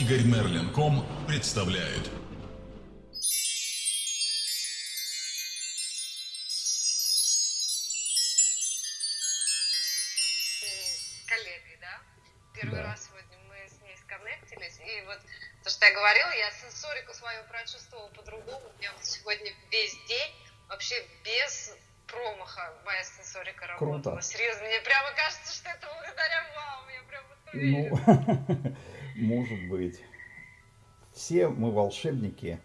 Игорь Мерлин.ком представляет. коллегой, да? Первый Да. раз сегодня мы с ней сконнектились, и вот то, что я говорила, я сенсорику свою прочувствовала по-другому. У меня вот сегодня весь день вообще без промаха моя сенсорика работала. Круто. Серьезно, мне прямо кажется, что это благодаря вам. Я прям вот Ну, уверена. может быть. Все мы волшебники.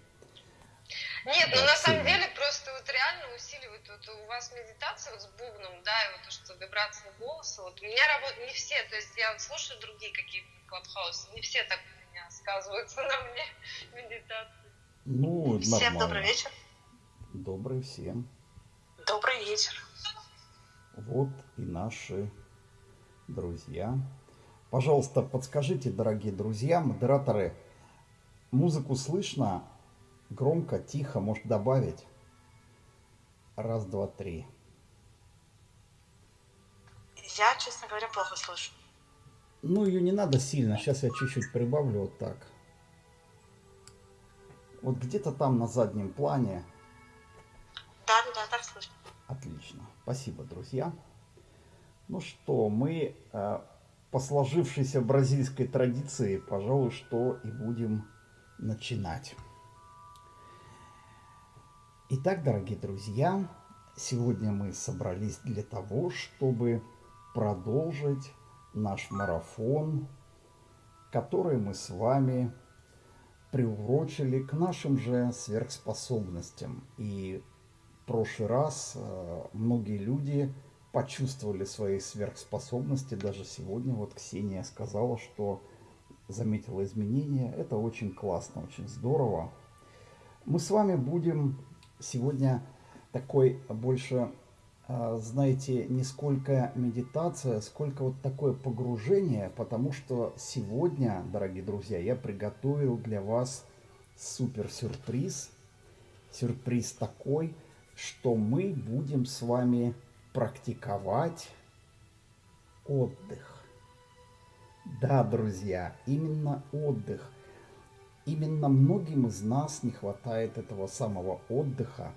Нет, ну на самом деле просто вот реально усиливает вот у вас медитация вот с бубном, да, и вот то, что вибрация голоса. Вот у меня работает не все, то есть я вот слушаю другие какие-то клабхаусы, не все так у меня сказываются на мне медитации. Ну, Всем нормально. добрый вечер. Добрый всем. Добрый вечер. Вот и наши друзья. Пожалуйста, подскажите, дорогие друзья, модераторы, музыку слышно? Громко, тихо, может добавить? Раз, два, три. Я, честно говоря, плохо слышу. Ну, ее не надо сильно. Сейчас я чуть-чуть прибавлю вот так. Вот где-то там на заднем плане. Да, да, да, так слышно. Отлично. Спасибо, друзья. Ну что, мы э, по сложившейся бразильской традиции, пожалуй, что и будем начинать. Итак, дорогие друзья, сегодня мы собрались для того, чтобы продолжить наш марафон, который мы с вами приурочили к нашим же сверхспособностям. И в прошлый раз э, многие люди почувствовали свои сверхспособности. Даже сегодня вот Ксения сказала, что заметила изменения. Это очень классно, очень здорово. Мы с вами будем сегодня такой больше, э, знаете, не сколько медитация, сколько вот такое погружение, потому что сегодня, дорогие друзья, я приготовил для вас супер сюрприз. Сюрприз такой, что мы будем с вами практиковать отдых. Да, друзья, именно отдых. Именно многим из нас не хватает этого самого отдыха.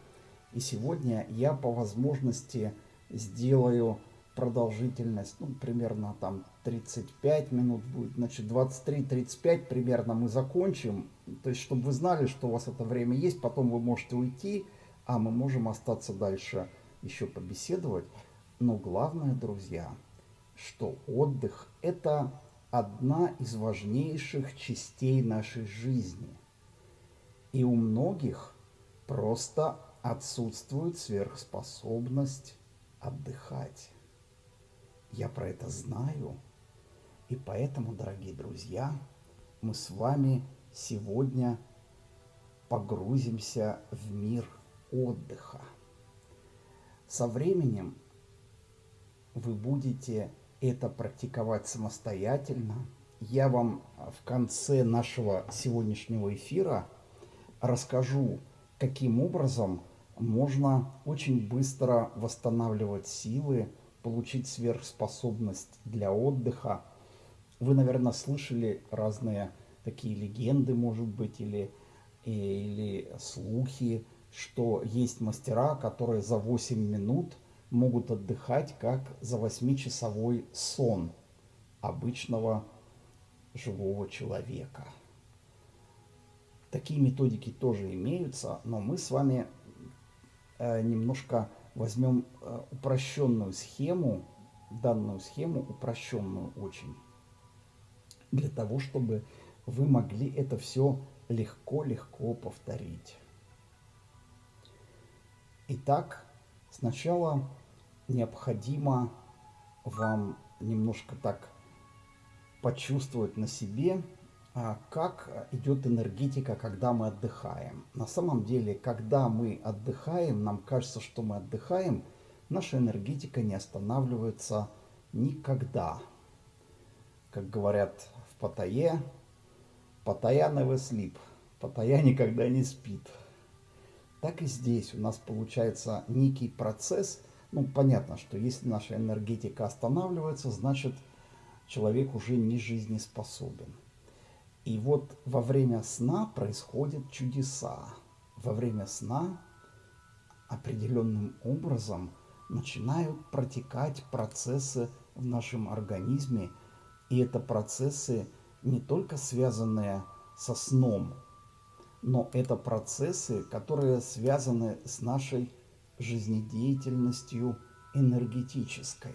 И сегодня я по возможности сделаю продолжительность, ну, примерно там 35 минут будет, значит, 23-35 примерно мы закончим. То есть, чтобы вы знали, что у вас это время есть, потом вы можете уйти, а мы можем остаться дальше еще побеседовать. Но главное, друзья, что отдых – это одна из важнейших частей нашей жизни. И у многих просто отсутствует сверхспособность отдыхать. Я про это знаю. И поэтому, дорогие друзья, мы с вами сегодня погрузимся в мир отдыха. Со временем вы будете это практиковать самостоятельно. Я вам в конце нашего сегодняшнего эфира расскажу, каким образом можно очень быстро восстанавливать силы, получить сверхспособность для отдыха. Вы, наверное, слышали разные такие легенды, может быть, или, или слухи, что есть мастера, которые за 8 минут могут отдыхать, как за 8-часовой сон обычного живого человека. Такие методики тоже имеются, но мы с вами э, немножко возьмем э, упрощенную схему, данную схему упрощенную очень, для того, чтобы вы могли это все легко-легко повторить. Итак, сначала необходимо вам немножко так почувствовать на себе, а, как идет энергетика, когда мы отдыхаем. На самом деле, когда мы отдыхаем, нам кажется, что мы отдыхаем, наша энергетика не останавливается никогда. Как говорят в Паттайе, Паттайя never sleep, Паттайя никогда не спит. Так и здесь у нас получается некий процесс. Ну, понятно, что если наша энергетика останавливается, значит человек уже не жизнеспособен. И вот во время сна происходят чудеса. Во время сна определенным образом начинают протекать процессы в нашем организме. И это процессы не только связанные со сном, но это процессы, которые связаны с нашей жизнедеятельностью энергетической.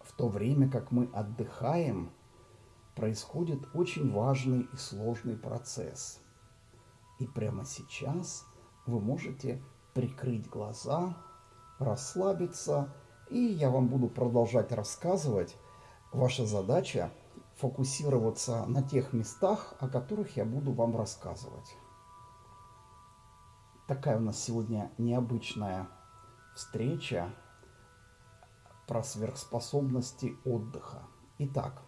В то время как мы отдыхаем, происходит очень важный и сложный процесс. И прямо сейчас вы можете прикрыть глаза, расслабиться, и я вам буду продолжать рассказывать. Ваша задача фокусироваться на тех местах, о которых я буду вам рассказывать. Такая у нас сегодня необычная встреча про сверхспособности отдыха. Итак,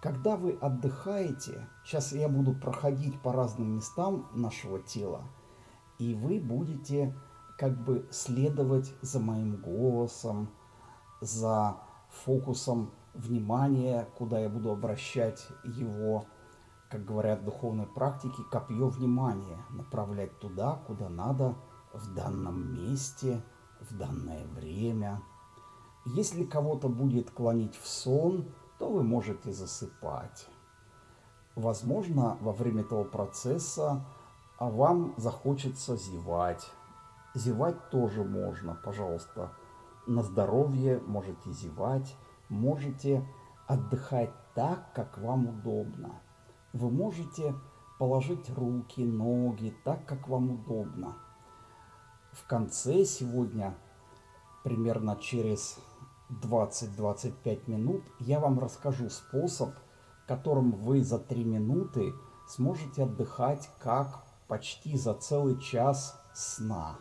когда вы отдыхаете, сейчас я буду проходить по разным местам нашего тела, и вы будете как бы следовать за моим голосом, за фокусом внимания, куда я буду обращать его, как говорят в духовной практике, копье внимания, направлять туда, куда надо, в данном месте, в данное время. Если кого-то будет клонить в сон, то вы можете засыпать. Возможно, во время этого процесса а вам захочется зевать. Зевать тоже можно, пожалуйста. На здоровье можете зевать, можете отдыхать так, как вам удобно. Вы можете положить руки, ноги так, как вам удобно. В конце сегодня, примерно через 20-25 минут, я вам расскажу способ, которым вы за 3 минуты сможете отдыхать как почти за целый час сна.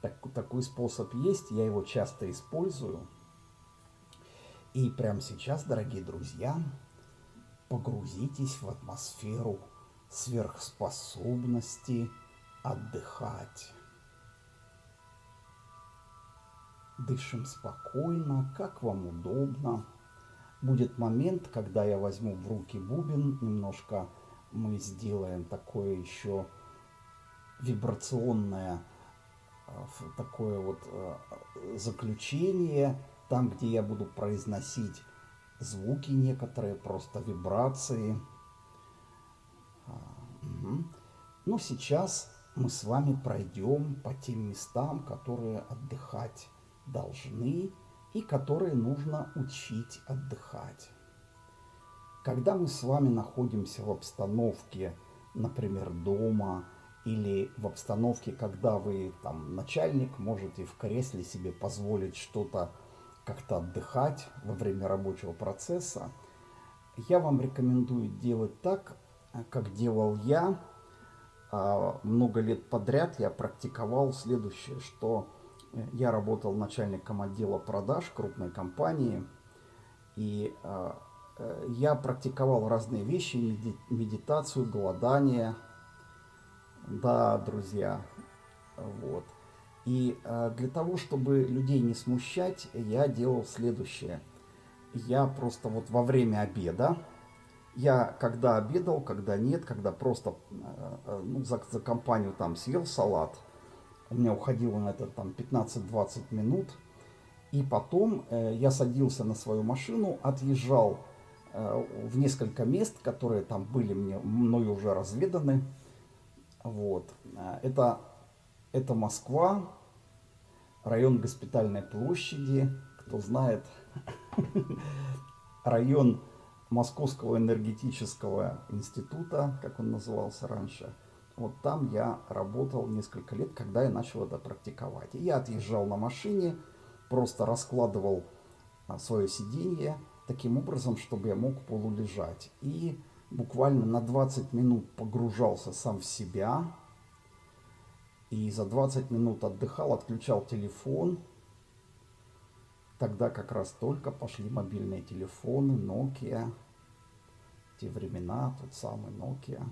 Так, такой способ есть, я его часто использую. И прямо сейчас, дорогие друзья, погрузитесь в атмосферу сверхспособности отдыхать. Дышим спокойно, как вам удобно. Будет момент, когда я возьму в руки бубен, немножко мы сделаем такое еще вибрационное а, такое вот а, заключение, там, где я буду произносить звуки некоторые, просто вибрации. Угу. Ну, сейчас мы с вами пройдем по тем местам, которые отдыхать должны и которые нужно учить отдыхать. Когда мы с вами находимся в обстановке, например, дома, или в обстановке, когда вы там начальник, можете в кресле себе позволить что-то как-то отдыхать во время рабочего процесса, я вам рекомендую делать так, как делал я. А, много лет подряд я практиковал следующее, что я работал начальником отдела продаж крупной компании, и а, Э, я практиковал разные вещи, медитацию, голодание. Да, друзья, вот. И э, для того, чтобы людей не смущать, я делал следующее. Я просто вот во время обеда, я когда обедал, когда нет, когда просто э, ну, за, за компанию там съел салат, у меня уходило на это там 15-20 минут, и потом э, я садился на свою машину, отъезжал Э, в несколько мест, которые там были мне, мною уже разведаны. Вот. Э, это, это Москва, район Госпитальной площади. Кто знает, район Московского энергетического института, как он назывался раньше. Вот там я работал несколько лет, когда я начал это практиковать. И я отъезжал на машине, просто раскладывал а, свое сиденье, таким образом, чтобы я мог полулежать. И буквально на 20 минут погружался сам в себя. И за 20 минут отдыхал, отключал телефон. Тогда как раз только пошли мобильные телефоны, Nokia. Те времена, тот самый Nokia.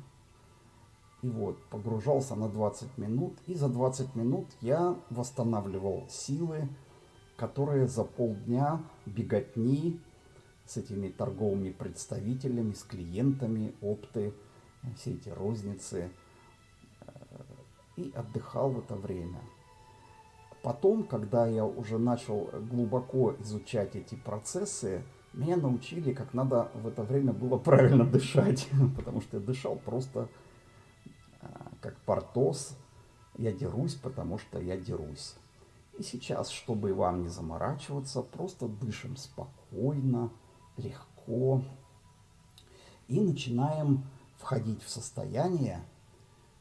И вот, погружался на 20 минут. И за 20 минут я восстанавливал силы, которые за полдня беготни с этими торговыми представителями, с клиентами, опты, все эти розницы. И отдыхал в это время. Потом, когда я уже начал глубоко изучать эти процессы, меня научили, как надо в это время было правильно дышать. Потому что я дышал просто э, как портос. Я дерусь, потому что я дерусь. И сейчас, чтобы вам не заморачиваться, просто дышим спокойно, легко. И начинаем входить в состояние,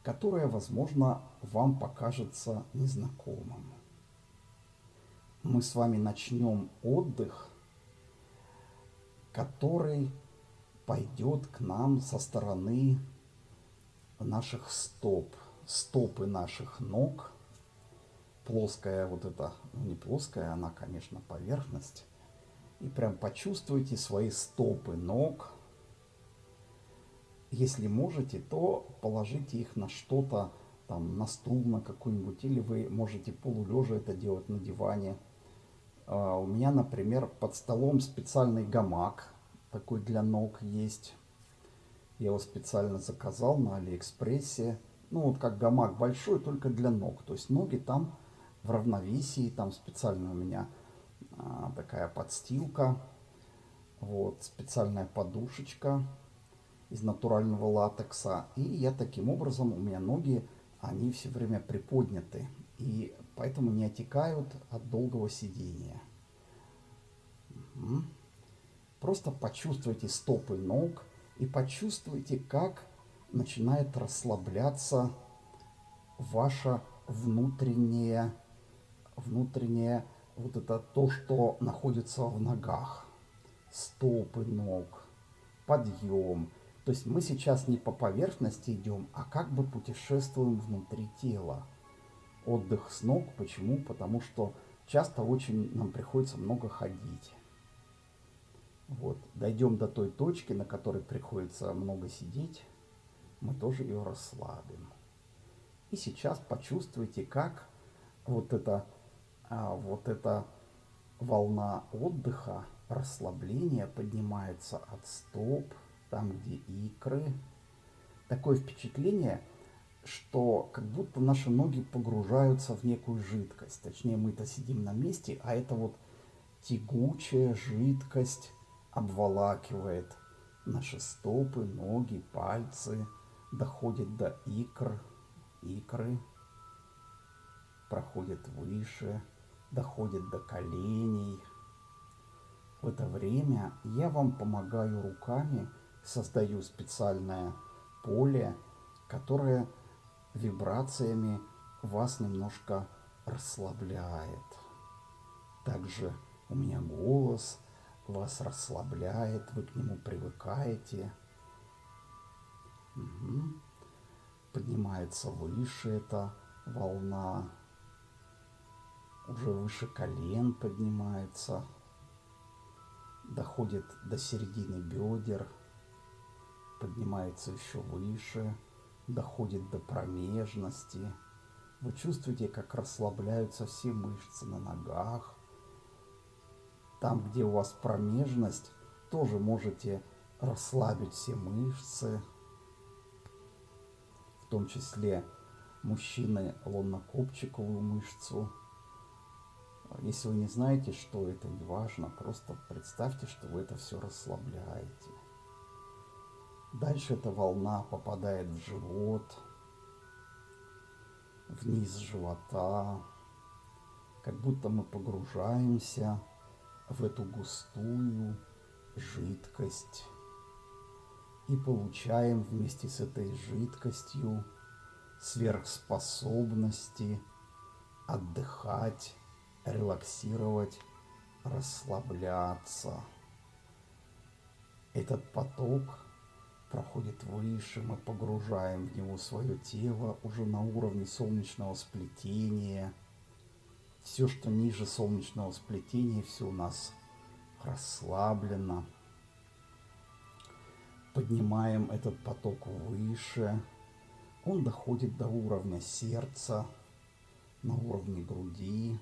которое, возможно, вам покажется незнакомым. Мы с вами начнем отдых, который пойдет к нам со стороны наших стоп, стопы наших ног – плоская вот эта, ну не плоская, она, конечно, поверхность. И прям почувствуйте свои стопы ног. Если можете, то положите их на что-то, там, на стул на какой-нибудь, или вы можете полулежа это делать на диване. Uh, у меня, например, под столом специальный гамак, такой для ног есть. Я его специально заказал на Алиэкспрессе. Ну, вот как гамак большой, только для ног. То есть ноги там в равновесии. Там специально у меня а, такая подстилка. Вот, специальная подушечка из натурального латекса. И я таким образом, у меня ноги, они все время приподняты. И поэтому не отекают от долгого сидения. Просто почувствуйте стопы ног и почувствуйте, как начинает расслабляться ваша внутренняя внутреннее, вот это то, что находится в ногах, стопы ног, подъем. То есть мы сейчас не по поверхности идем, а как бы путешествуем внутри тела. Отдых с ног. Почему? Потому что часто очень нам приходится много ходить. Вот. Дойдем до той точки, на которой приходится много сидеть, мы тоже ее расслабим. И сейчас почувствуйте, как вот это а вот эта волна отдыха, расслабления поднимается от стоп, там, где икры. Такое впечатление, что как будто наши ноги погружаются в некую жидкость. Точнее, мы-то сидим на месте, а это вот тягучая жидкость обволакивает наши стопы, ноги, пальцы, доходит до икр, икры, проходит выше, доходит до коленей. В это время я вам помогаю руками, создаю специальное поле, которое вибрациями вас немножко расслабляет. Также у меня голос вас расслабляет, вы к нему привыкаете. Угу. Поднимается выше эта волна уже выше колен поднимается, доходит до середины бедер, поднимается еще выше, доходит до промежности. Вы чувствуете, как расслабляются все мышцы на ногах. Там, где у вас промежность, тоже можете расслабить все мышцы, в том числе мужчины лоннокопчиковую мышцу – если вы не знаете, что это, не важно, просто представьте, что вы это все расслабляете. Дальше эта волна попадает в живот, вниз живота, как будто мы погружаемся в эту густую жидкость и получаем вместе с этой жидкостью сверхспособности отдыхать релаксировать, расслабляться. Этот поток проходит выше, мы погружаем в него свое тело уже на уровне солнечного сплетения. Все, что ниже солнечного сплетения, все у нас расслаблено. Поднимаем этот поток выше. Он доходит до уровня сердца, на уровне груди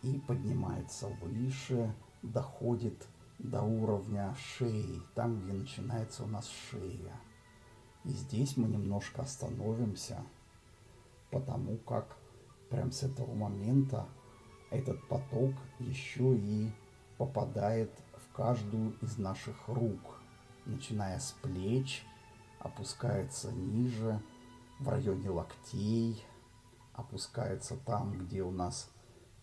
и поднимается выше, доходит до уровня шеи, там, где начинается у нас шея. И здесь мы немножко остановимся, потому как прям с этого момента этот поток еще и попадает в каждую из наших рук, начиная с плеч, опускается ниже, в районе локтей, опускается там, где у нас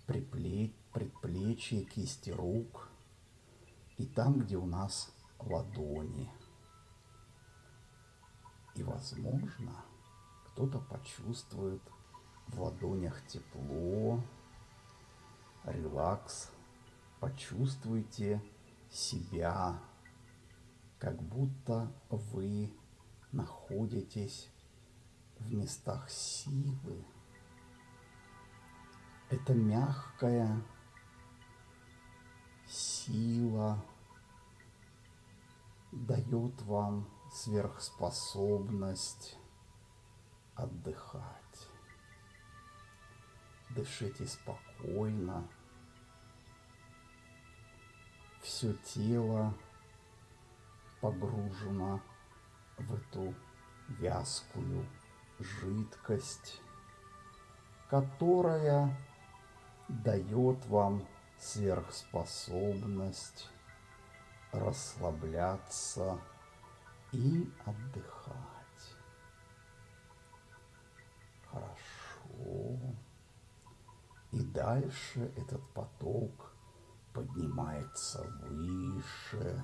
предплечье, кисти рук, и там, где у нас ладони. И, возможно, кто-то почувствует в ладонях тепло, релакс. Почувствуйте себя, как будто вы находитесь в местах силы. Это мягкая сила дает вам сверхспособность отдыхать. Дышите спокойно. Все тело погружено в эту вязкую жидкость, которая дает вам сверхспособность расслабляться и отдыхать. Хорошо. И дальше этот поток поднимается выше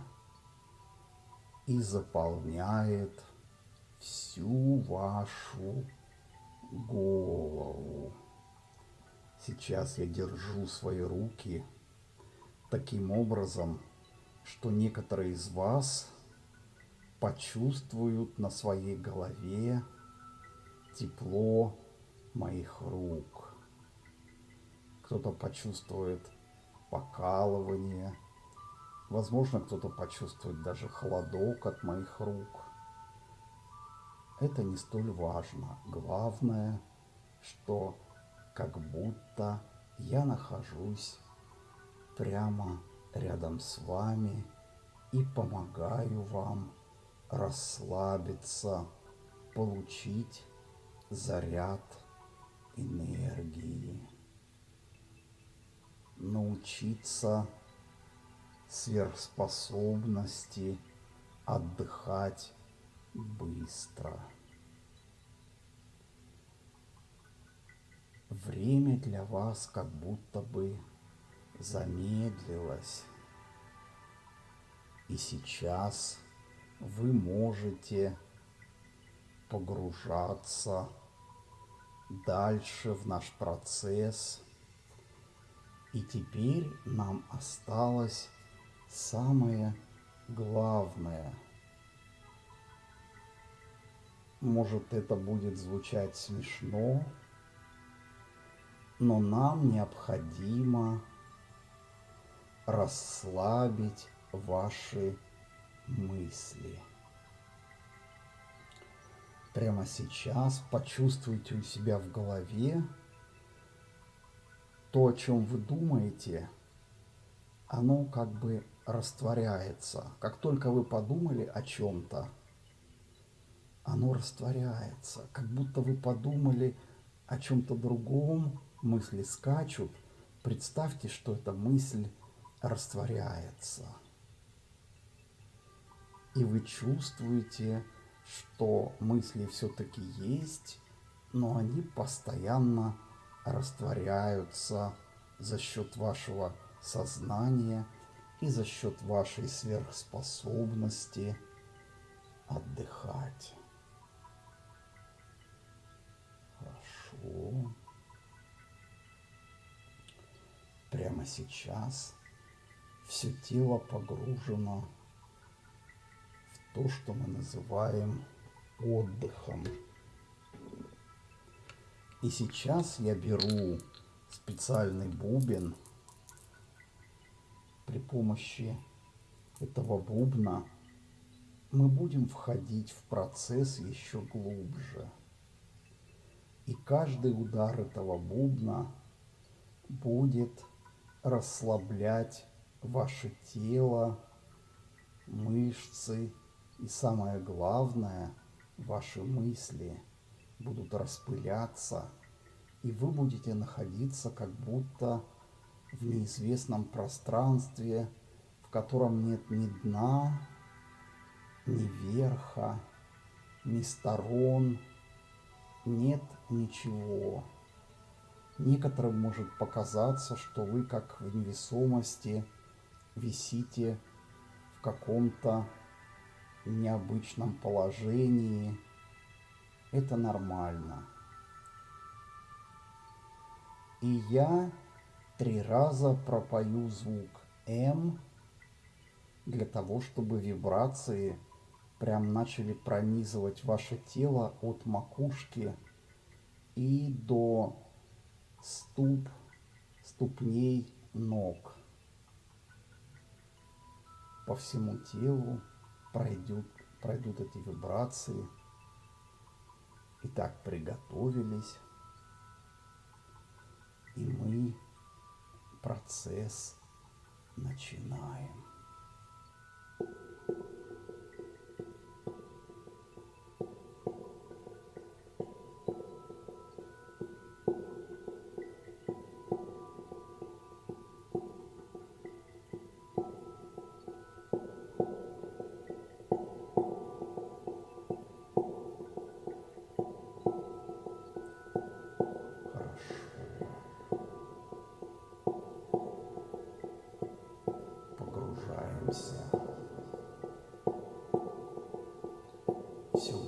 и заполняет всю вашу голову. Сейчас я держу свои руки таким образом, что некоторые из вас почувствуют на своей голове тепло моих рук. Кто-то почувствует покалывание, возможно, кто-то почувствует даже холодок от моих рук. Это не столь важно. Главное, что как будто я нахожусь прямо рядом с вами и помогаю вам расслабиться, получить заряд энергии, научиться сверхспособности отдыхать быстро. Время для вас как будто бы замедлилось. И сейчас вы можете погружаться дальше в наш процесс. И теперь нам осталось самое главное. Может это будет звучать смешно, но нам необходимо расслабить ваши мысли. Прямо сейчас почувствуйте у себя в голове то, о чем вы думаете, оно как бы растворяется. Как только вы подумали о чем-то, оно растворяется. Как будто вы подумали о чем-то другом, мысли скачут. Представьте, что эта мысль растворяется. И вы чувствуете, что мысли все-таки есть, но они постоянно растворяются за счет вашего сознания и за счет вашей сверхспособности отдыхать. Хорошо. Прямо сейчас все тело погружено в то, что мы называем отдыхом. И сейчас я беру специальный бубен. При помощи этого бубна мы будем входить в процесс еще глубже. И каждый удар этого бубна будет расслаблять ваше тело, мышцы и самое главное, ваши мысли будут распыляться, и вы будете находиться как будто в неизвестном пространстве, в котором нет ни дна, ни верха, ни сторон, нет ничего. Некоторым может показаться, что вы как в невесомости висите в каком-то необычном положении. Это нормально. И я три раза пропою звук М для того, чтобы вибрации прям начали пронизывать ваше тело от макушки и до ступ, ступней ног. По всему телу пройдут, пройдут эти вибрации. Итак, приготовились. И мы процесс начинаем. Все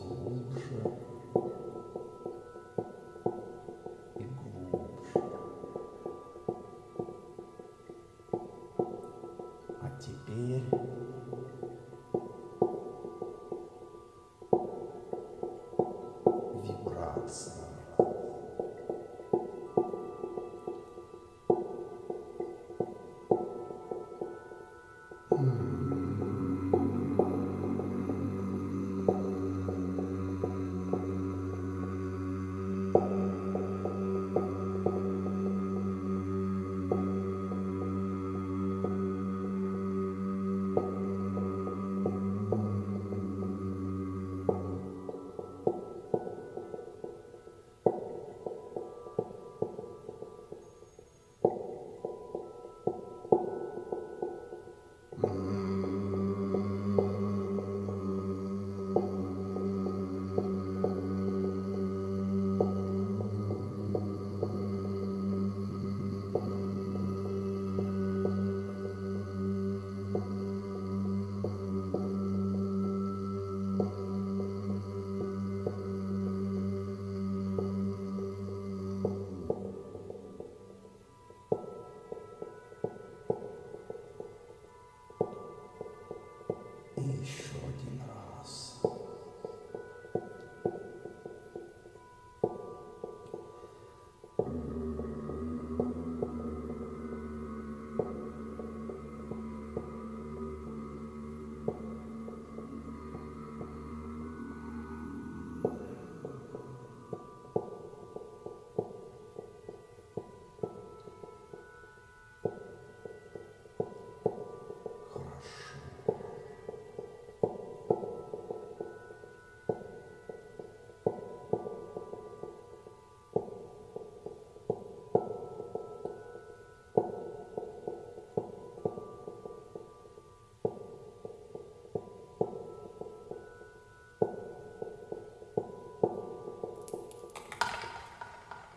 И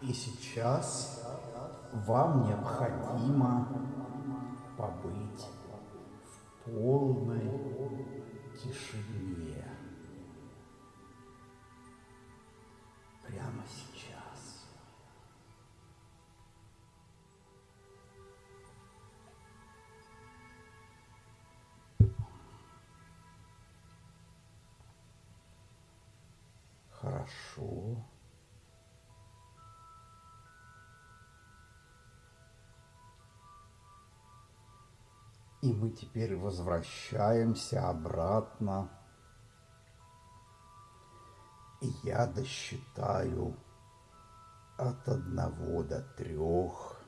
И сейчас вам необходимо побыть в полной тишине. Прямо сейчас. Хорошо. И мы теперь возвращаемся обратно. И я досчитаю от одного до трех.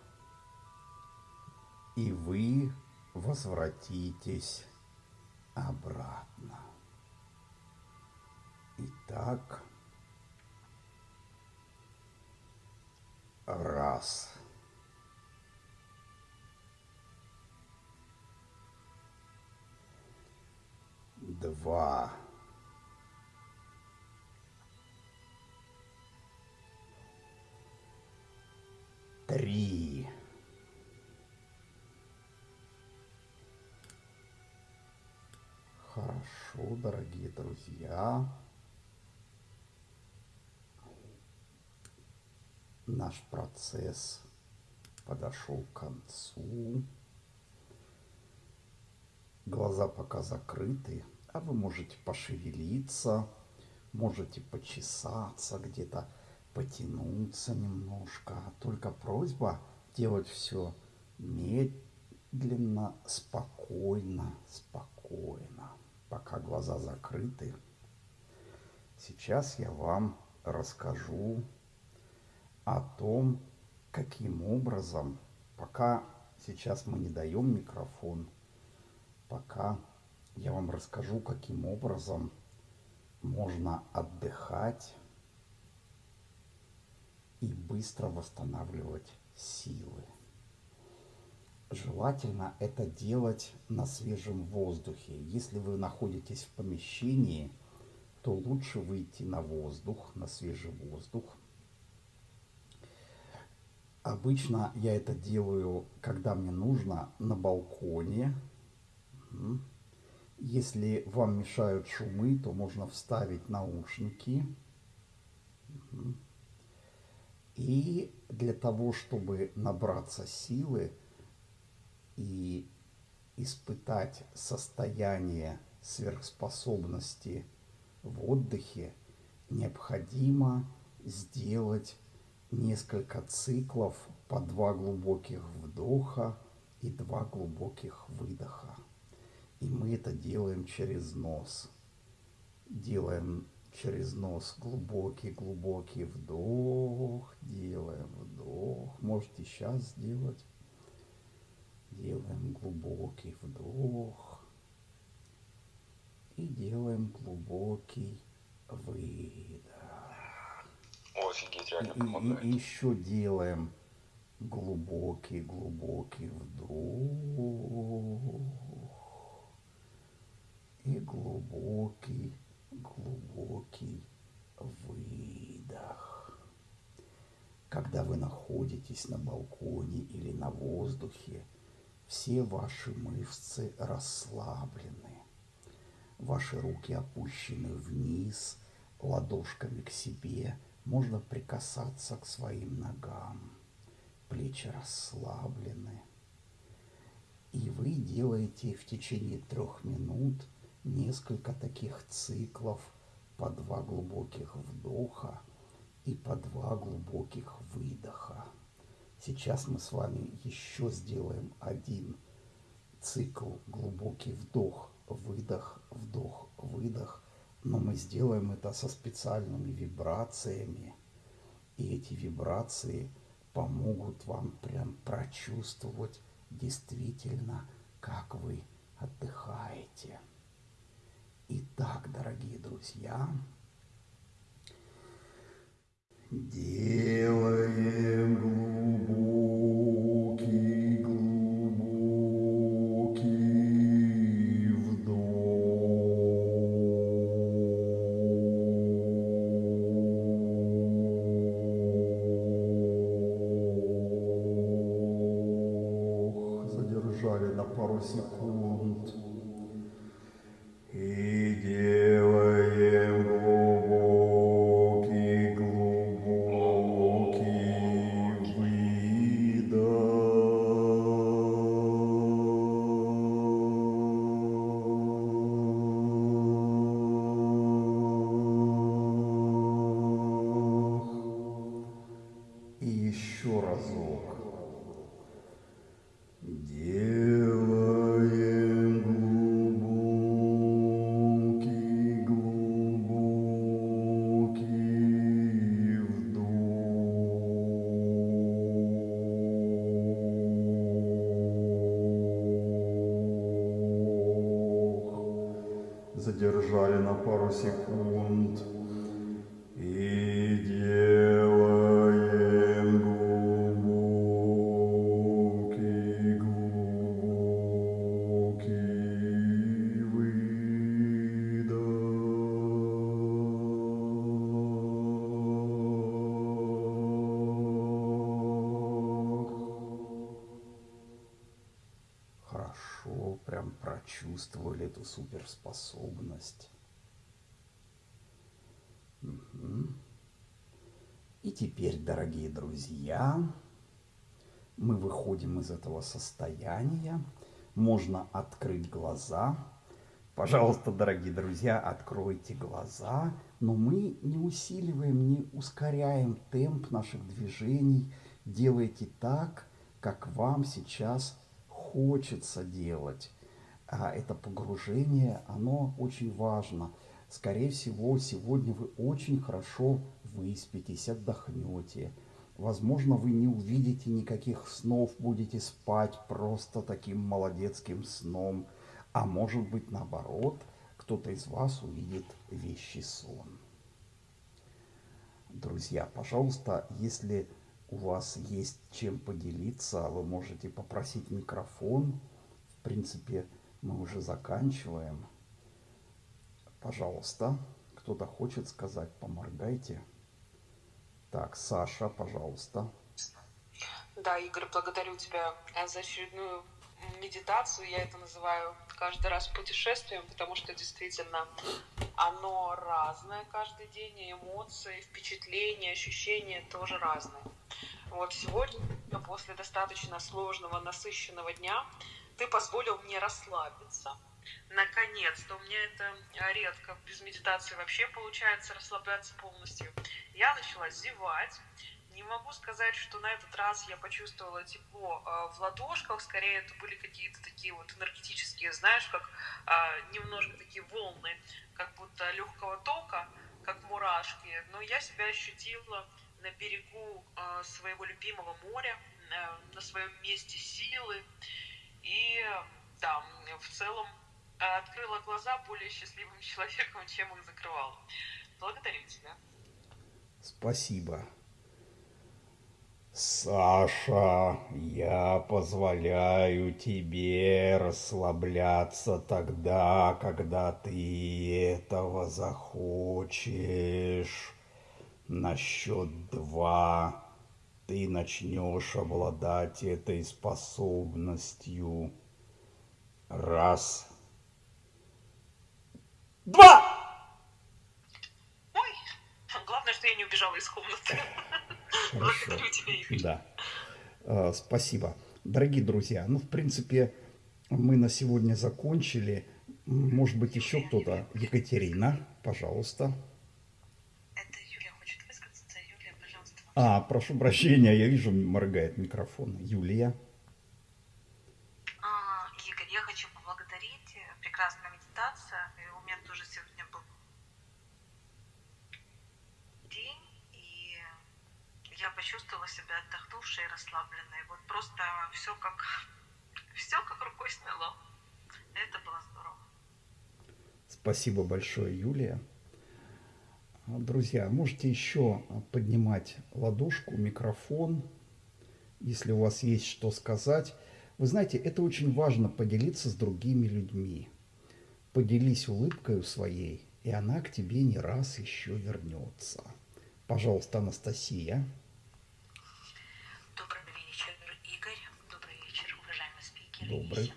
И вы возвратитесь обратно. Итак, раз. Два. Три. Хорошо, дорогие друзья. Наш процесс подошел к концу. Глаза пока закрыты, а вы можете пошевелиться, можете почесаться где-то, потянуться немножко. Только просьба делать все медленно, спокойно, спокойно пока глаза закрыты. Сейчас я вам расскажу о том, каким образом, пока сейчас мы не даем микрофон, пока я вам расскажу, каким образом можно отдыхать и быстро восстанавливать силы. Желательно это делать на свежем воздухе. Если вы находитесь в помещении, то лучше выйти на воздух, на свежий воздух. Обычно я это делаю, когда мне нужно, на балконе. Если вам мешают шумы, то можно вставить наушники. И для того, чтобы набраться силы, и испытать состояние сверхспособности в отдыхе, необходимо сделать несколько циклов по два глубоких вдоха и два глубоких выдоха. И мы это делаем через нос. Делаем через нос глубокий-глубокий вдох, делаем вдох. Можете сейчас сделать. Делаем глубокий вдох и делаем глубокий выдох. офигеть, реально и, и, и еще делаем глубокий, глубокий вдох и глубокий, глубокий выдох. Когда вы находитесь на балконе или на воздухе, все ваши мышцы расслаблены. Ваши руки опущены вниз, ладошками к себе. Можно прикасаться к своим ногам. Плечи расслаблены. И вы делаете в течение трех минут несколько таких циклов по два глубоких вдоха и по два глубоких выдоха. Сейчас мы с вами еще сделаем один цикл глубокий вдох, выдох, вдох, выдох. Но мы сделаем это со специальными вибрациями. И эти вибрации помогут вам прям прочувствовать действительно, как вы отдыхаете. Итак, дорогие друзья, делаем глубокий, глубокий вдох. Задержали на пару секунд. Суперспособность. Мгм. И теперь, дорогие друзья, мы выходим из этого состояния. Можно открыть глаза. Пожалуйста, дорогие друзья, откройте глаза. Но мы не усиливаем, не ускоряем темп наших движений. Делайте так, как вам сейчас хочется делать. А это погружение, оно очень важно. Скорее всего, сегодня вы очень хорошо выспитесь, отдохнете. Возможно, вы не увидите никаких снов, будете спать просто таким молодецким сном. А может быть, наоборот, кто-то из вас увидит вещий сон. Друзья, пожалуйста, если у вас есть чем поделиться, вы можете попросить микрофон. В принципе, мы уже заканчиваем. Пожалуйста, кто-то хочет сказать, поморгайте. Так, Саша, пожалуйста. Да, Игорь, благодарю тебя за очередную медитацию. Я это называю каждый раз путешествием, потому что действительно оно разное каждый день, и эмоции, впечатления, ощущения тоже разные. Вот сегодня, после достаточно сложного, насыщенного дня, ты позволил мне расслабиться. Наконец-то, у меня это редко без медитации вообще получается расслабляться полностью. Я начала зевать, не могу сказать, что на этот раз я почувствовала тепло э, в ладошках, скорее это были какие-то такие вот энергетические, знаешь, как э, немножко такие волны, как будто легкого тока, как мурашки. Но я себя ощутила на берегу своего любимого моря, на своем месте силы. И да, в целом э, открыла глаза более счастливым человеком, чем их закрывала. Благодарю тебя. Спасибо. Саша, я позволяю тебе расслабляться тогда, когда ты этого захочешь. На счет два ты начнешь обладать этой способностью. Раз. Два! Ой, главное, что я не убежала из комнаты. Хорошо. Благодарю тебя, Игорь. Да. Э, Спасибо. Дорогие друзья, ну, в принципе, мы на сегодня закончили. Может быть, еще кто-то? Екатерина, пожалуйста. А, прошу прощения, я вижу, моргает микрофон. Юлия. А, Игорь, я хочу поблагодарить. Прекрасная медитация. И у меня тоже сегодня был день, и я почувствовала себя отдохнувшей и расслабленной. Вот просто все как все как рукой сняло. Это было здорово. Спасибо большое, Юлия. Друзья, можете еще поднимать ладошку, микрофон, если у вас есть что сказать. Вы знаете, это очень важно поделиться с другими людьми. Поделись улыбкой своей, и она к тебе не раз еще вернется. Пожалуйста, Анастасия. Добрый вечер, Игорь. Добрый вечер, уважаемые спикеры Добрый.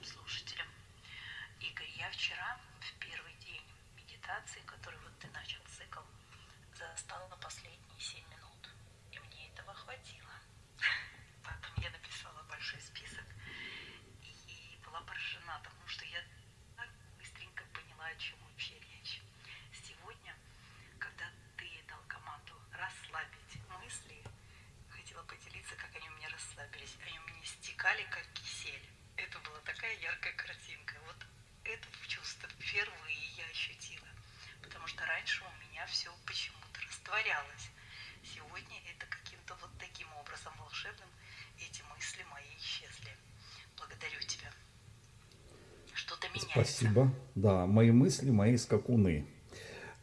Спасибо. Да, мои мысли, мои скакуны.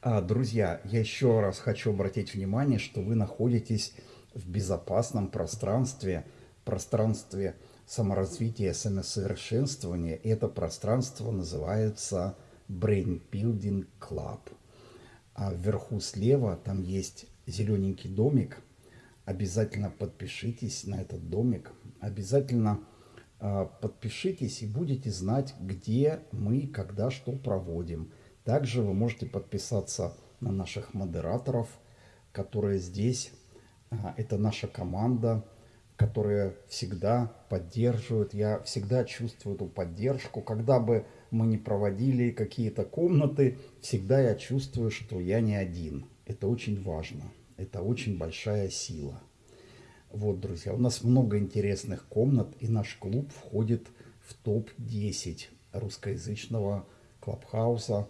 А, друзья, я еще раз хочу обратить внимание, что вы находитесь в безопасном пространстве, пространстве саморазвития, самосовершенствования. Это пространство называется Brain Building Club. А вверху слева там есть зелененький домик. Обязательно подпишитесь на этот домик. Обязательно а, подпишитесь и будете знать, где мы, когда, что проводим. Также вы можете подписаться на наших модераторов, которые здесь. А, это наша команда, которая всегда поддерживает. Я всегда чувствую эту поддержку. Когда бы мы не проводили какие-то комнаты, всегда я чувствую, что я не один. Это очень важно. Это очень большая сила. Вот, друзья, у нас много интересных комнат, и наш клуб входит в топ-10 русскоязычного клабхауса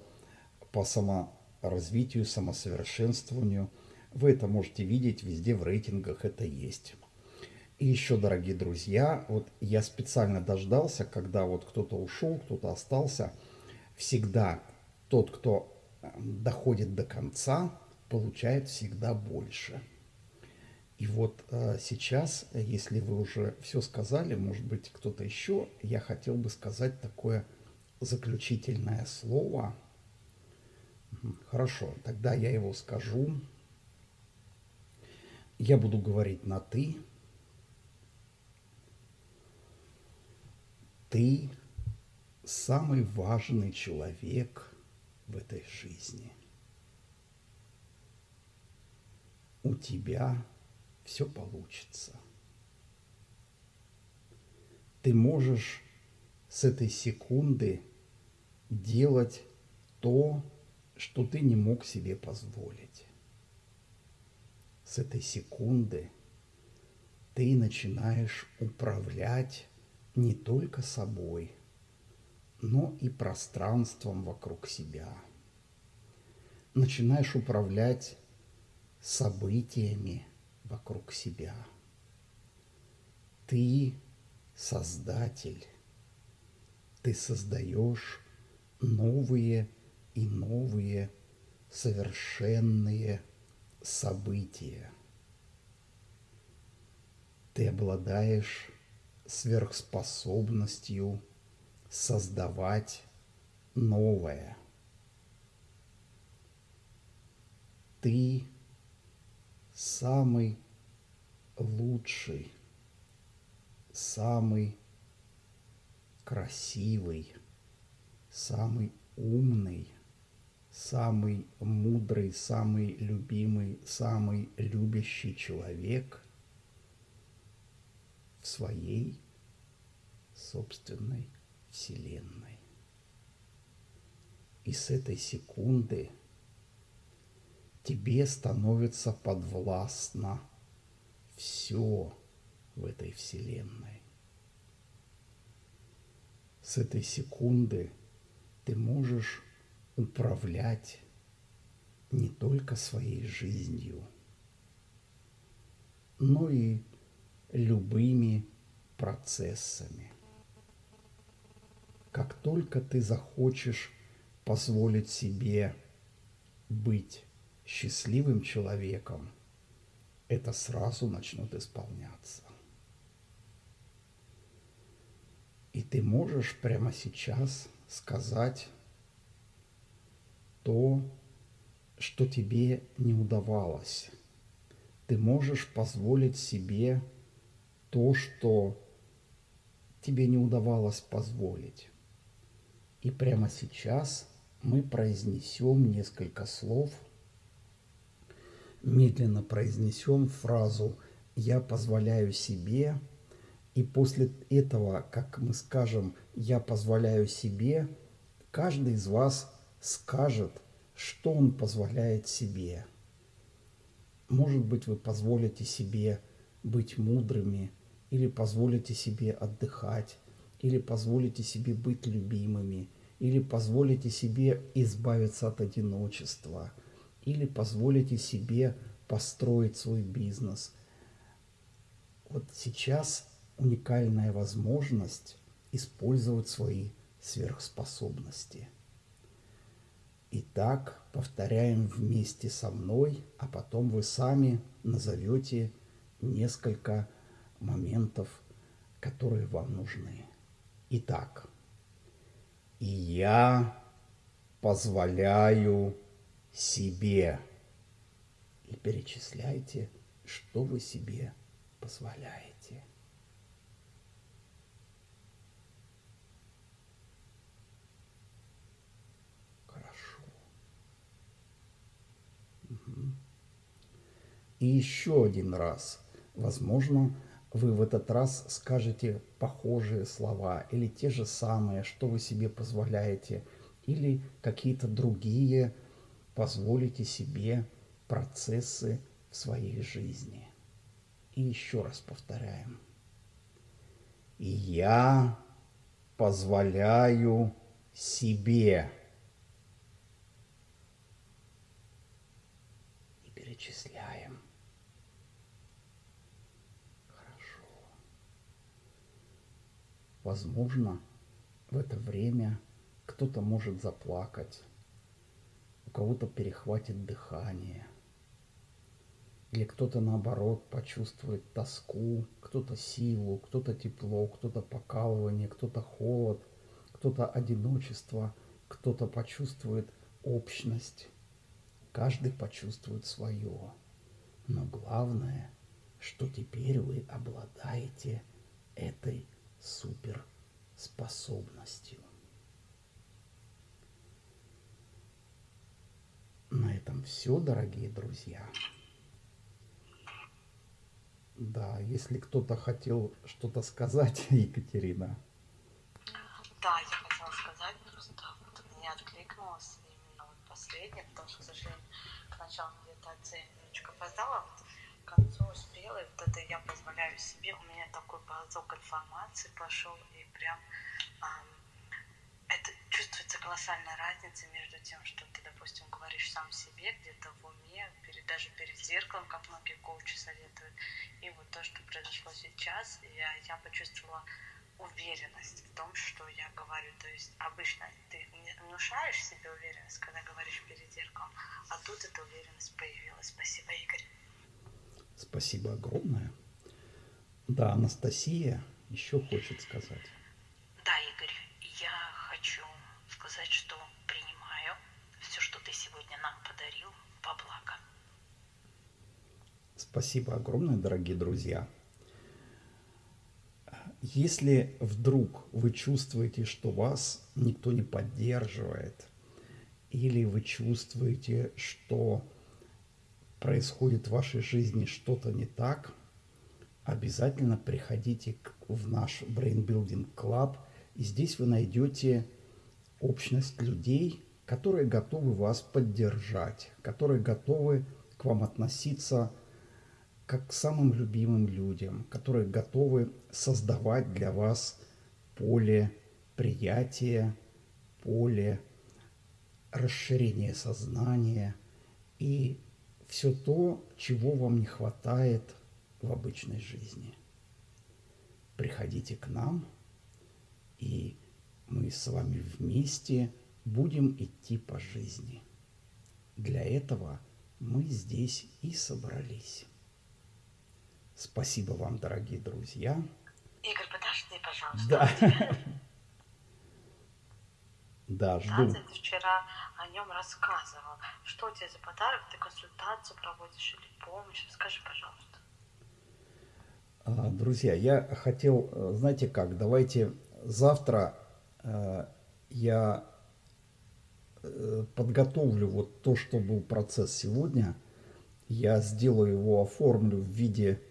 по саморазвитию, самосовершенствованию. Вы это можете видеть везде в рейтингах, это есть. И еще, дорогие друзья, вот я специально дождался, когда вот кто-то ушел, кто-то остался. Всегда тот, кто э, доходит до конца, получает всегда больше. И вот э, сейчас, если вы уже все сказали, может быть, кто-то еще, я хотел бы сказать такое заключительное слово. Хорошо, тогда я его скажу. Я буду говорить на «ты». Ты самый важный человек в этой жизни. У тебя все получится. Ты можешь с этой секунды делать то, что ты не мог себе позволить. С этой секунды ты начинаешь управлять не только собой, но и пространством вокруг себя. Начинаешь управлять событиями, вокруг себя. Ты создатель. Ты создаешь новые и новые совершенные события. Ты обладаешь сверхспособностью создавать новое. Ты самый лучший, самый красивый, самый умный, самый мудрый, самый любимый, самый любящий человек в своей собственной вселенной. И с этой секунды – тебе становится подвластно все в этой вселенной. С этой секунды ты можешь управлять не только своей жизнью, но и любыми процессами. Как только ты захочешь позволить себе быть счастливым человеком, это сразу начнет исполняться. И ты можешь прямо сейчас сказать то, что тебе не удавалось. Ты можешь позволить себе то, что тебе не удавалось позволить. И прямо сейчас мы произнесем несколько слов – медленно произнесем фразу «я позволяю себе», и после этого, как мы скажем «я позволяю себе», каждый из вас скажет, что он позволяет себе. Может быть, вы позволите себе быть мудрыми, или позволите себе отдыхать, или позволите себе быть любимыми, или позволите себе избавиться от одиночества – или позволите себе построить свой бизнес. Вот сейчас уникальная возможность использовать свои сверхспособности. Итак, повторяем вместе со мной, а потом вы сами назовете несколько моментов, которые вам нужны. Итак, и я позволяю себе. И перечисляйте, что вы себе позволяете. Хорошо. Угу. И еще один раз. Возможно, вы в этот раз скажете похожие слова или те же самые, что вы себе позволяете, или какие-то другие позволите себе процессы в своей жизни. И еще раз повторяем. И я позволяю себе. И перечисляем. Хорошо. Возможно, в это время кто-то может заплакать, кого-то перехватит дыхание – или кто-то наоборот почувствует тоску, кто-то силу, кто-то тепло, кто-то покалывание, кто-то холод, кто-то одиночество, кто-то почувствует общность. Каждый почувствует свое. Но главное, что теперь вы обладаете этой суперспособностью. На этом все, дорогие друзья. Да, если кто-то хотел что-то сказать, Екатерина. Да, я хотела сказать, просто вот мне откликнулось именно вот последнее, потому что, к сожалению, к началу медитации немножечко опоздала, вот к концу успела, и вот это я позволяю себе, у меня такой поток информации пошел, и прям эм, колоссальная разница между тем, что ты, допустим, говоришь сам себе где-то в уме, перед, даже перед зеркалом, как многие коучи советуют, и вот то, что произошло сейчас, я, я почувствовала уверенность в том, что я говорю. То есть обычно ты внушаешь себе уверенность, когда говоришь перед зеркалом, а тут эта уверенность появилась. Спасибо, Игорь. Спасибо огромное. Да, Анастасия еще хочет сказать. Спасибо огромное, дорогие друзья. Если вдруг вы чувствуете, что вас никто не поддерживает, или вы чувствуете, что происходит в вашей жизни что-то не так, обязательно приходите в наш Brain Building Club, и здесь вы найдете общность людей, которые готовы вас поддержать, которые готовы к вам относиться как к самым любимым людям, которые готовы создавать для вас поле приятия, поле расширения сознания и все то, чего вам не хватает в обычной жизни. Приходите к нам, и мы с вами вместе будем идти по жизни. Для этого мы здесь и собрались. Спасибо вам, дорогие друзья. Игорь, подожди, пожалуйста. Да. Да, жду. Ты вчера о нем рассказывал. Что у тебя за подарок? Ты консультацию проводишь или помощь? Скажи, пожалуйста. А, друзья, я хотел, э, знаете как, давайте завтра э, я э, подготовлю вот то, что был процесс сегодня. Я сделаю его, оформлю в виде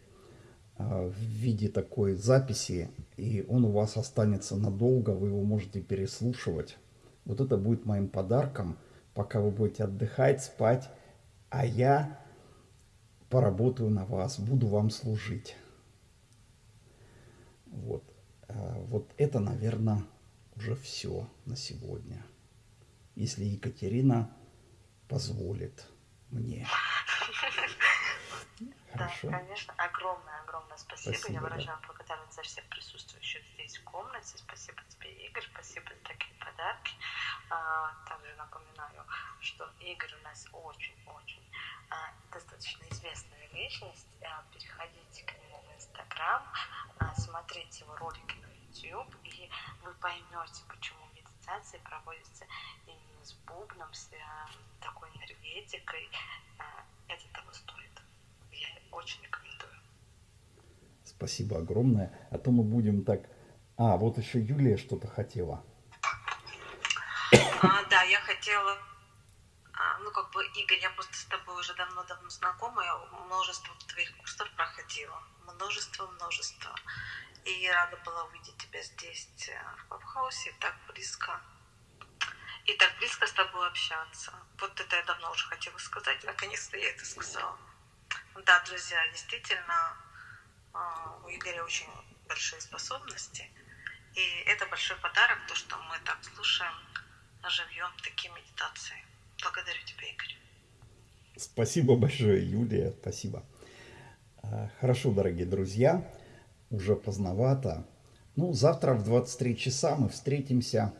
в виде такой записи, и он у вас останется надолго, вы его можете переслушивать. Вот это будет моим подарком, пока вы будете отдыхать, спать, а я поработаю на вас, буду вам служить. Вот, а, вот это, наверное, уже все на сегодня. Если Екатерина позволит мне. Хорошо. Да, конечно. Огромное-огромное спасибо. Спасибо, Я да. выражаю благодарность за всех присутствующих здесь в комнате. Спасибо тебе, Игорь. Спасибо за такие подарки. А, также напоминаю, что Игорь у нас очень-очень а, достаточно известная личность. А, переходите к нему в Инстаграм, а, смотрите его ролики на YouTube, и вы поймете, почему медитации проводятся именно с бубном, с а, такой энергетикой. А, это того стоит. Очень рекомендую. Спасибо огромное. А то мы будем так... А, вот еще Юлия что-то хотела. А, да, я хотела, а, ну как бы, Игорь, я просто с тобой уже давно-давно знакома, я множество твоих курсов проходила, множество, множество. И рада была увидеть тебя здесь, э, в Клабхаусе, так близко. И так близко с тобой общаться. Вот это я давно уже хотела сказать, наконец-то я это сказала. Да, друзья, действительно, а, у Игоря очень большие способности. И это большой подарок, то, что мы так слушаем живьем такие медитации. Благодарю тебя, Игорь. Спасибо большое, Юлия. Спасибо. А, Хорошо, дорогие друзья. Уже поздновато. Ну, завтра в 23 часа мы встретимся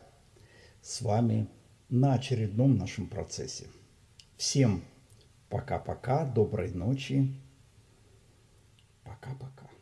с вами на очередном нашем процессе. Всем пока-пока, доброй ночи. Пока-пока.